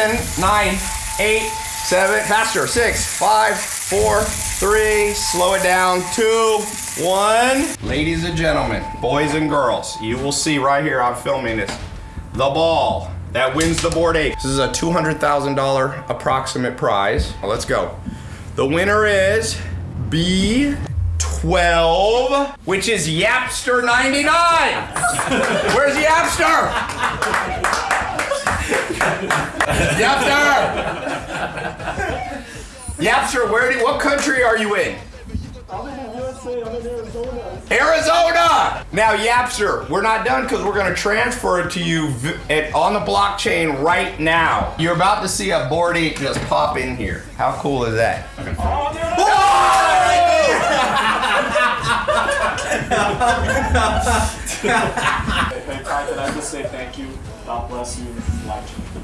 10, 9, 8, 7, faster, 6, 5, 4, 3, slow it down, 2, 1. Ladies and gentlemen, boys and girls, you will see right here, I'm filming this, the ball that wins the Bored Ape. This is a $200,000 approximate prize. Well, let's go. The winner is B12, which is Yapster 99. Where's Yapster? Yapster! Yapster, where do, what country are you in? I'm in USA, I'm in Arizona. Arizona! Now, Yapster, we're not done because we're going to transfer it to you v- at, on the blockchain right now. You're about to see a Bored Ape just pop in here. How cool is that? Oh, Hey, Ty, can I just say thank you? God bless you. Life